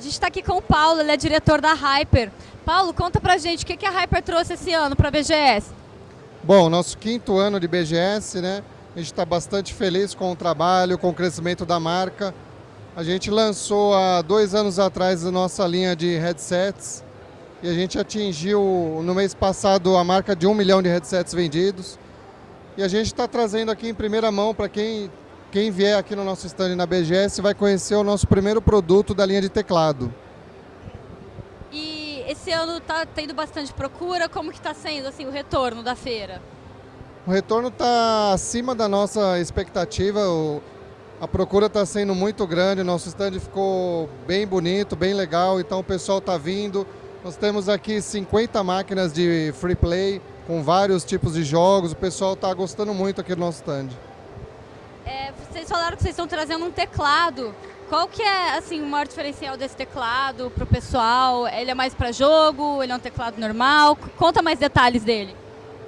A gente está aqui com o Paulo, ele é diretor da Hyper. Paulo, conta pra gente o que a Hyper trouxe esse ano para a BGS. Bom, nosso quinto ano de BGS, né? A gente está bastante feliz com o trabalho, com o crescimento da marca. A gente lançou há dois anos atrás a nossa linha de headsets e a gente atingiu no mês passado a marca de um milhão de headsets vendidos. E a gente está trazendo aqui em primeira mão para quem, quem vier aqui no nosso stand na BGS vai conhecer o nosso primeiro produto da linha de teclado. E esse ano está tendo bastante procura, como que está sendo assim, o retorno da feira? O retorno está acima da nossa expectativa, o, a procura está sendo muito grande, nosso stand ficou bem bonito, bem legal, então o pessoal está vindo. Nós temos aqui 50 máquinas de free play, com vários tipos de jogos. O pessoal está gostando muito aqui do nosso stand. Vocês falaram que vocês estão trazendo um teclado. Qual que é assim, o maior diferencial desse teclado para o pessoal? Ele é mais para jogo? Ele é um teclado normal? Conta mais detalhes dele.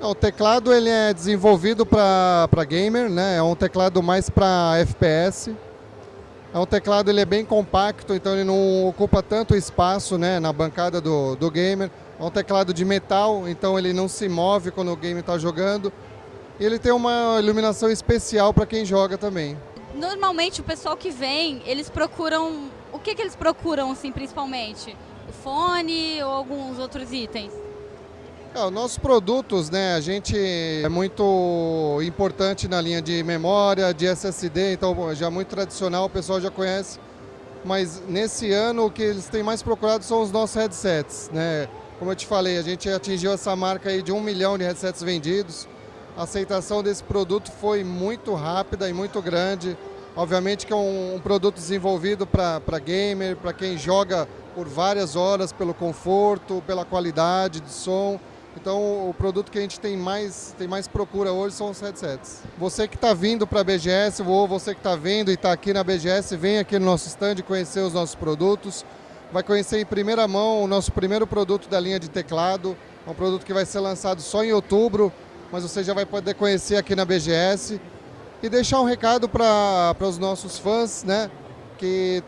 O teclado ele é desenvolvido para gamer, né? é um teclado mais para FPS. É um teclado ele é bem compacto, então ele não ocupa tanto espaço né, na bancada do, do gamer. É um teclado de metal, então ele não se move quando o game está jogando. E ele tem uma iluminação especial para quem joga também. Normalmente o pessoal que vem, eles procuram... O que, que eles procuram, assim, principalmente? O fone ou alguns outros itens? É, os nossos produtos, né, a gente é muito importante na linha de memória, de SSD, então já muito tradicional, o pessoal já conhece. Mas nesse ano o que eles têm mais procurado são os nossos headsets, né? Como eu te falei, a gente atingiu essa marca aí de um milhão de headsets vendidos. A aceitação desse produto foi muito rápida e muito grande. Obviamente que é um, um produto desenvolvido para gamer, para quem joga por várias horas, pelo conforto, pela qualidade de som. Então o produto que a gente tem mais, tem mais procura hoje são os headsets. Você que está vindo para a BGS ou você que está vendo e está aqui na BGS, vem aqui no nosso stand conhecer os nossos produtos. Vai conhecer em primeira mão o nosso primeiro produto da linha de teclado. É um produto que vai ser lançado só em outubro, mas você já vai poder conhecer aqui na BGS. E deixar um recado para os nossos fãs, né? Que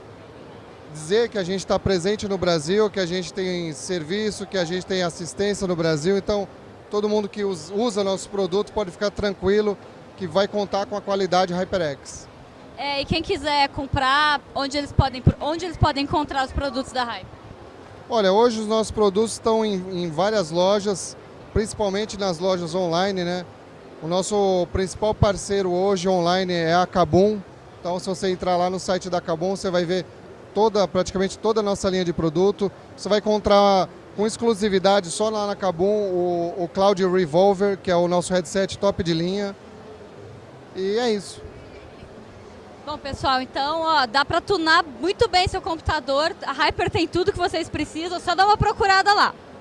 dizer que a gente está presente no Brasil, que a gente tem serviço, que a gente tem assistência no Brasil. Então, todo mundo que usa nosso produto pode ficar tranquilo que vai contar com a qualidade HyperX. É, e quem quiser comprar, onde eles podem, onde eles podem encontrar os produtos da Hyper? Olha, hoje os nossos produtos estão em, em várias lojas, principalmente nas lojas online, né? O nosso principal parceiro hoje online é a Kabum. Então, se você entrar lá no site da Kabum, você vai ver toda, praticamente toda a nossa linha de produto. Você vai encontrar com exclusividade só lá na Kabum o, o Cloud Revolver, que é o nosso headset top de linha. E é isso. Bom, pessoal, então ó, dá para tunar muito bem seu computador. A Hyper tem tudo que vocês precisam, só dá uma procurada lá.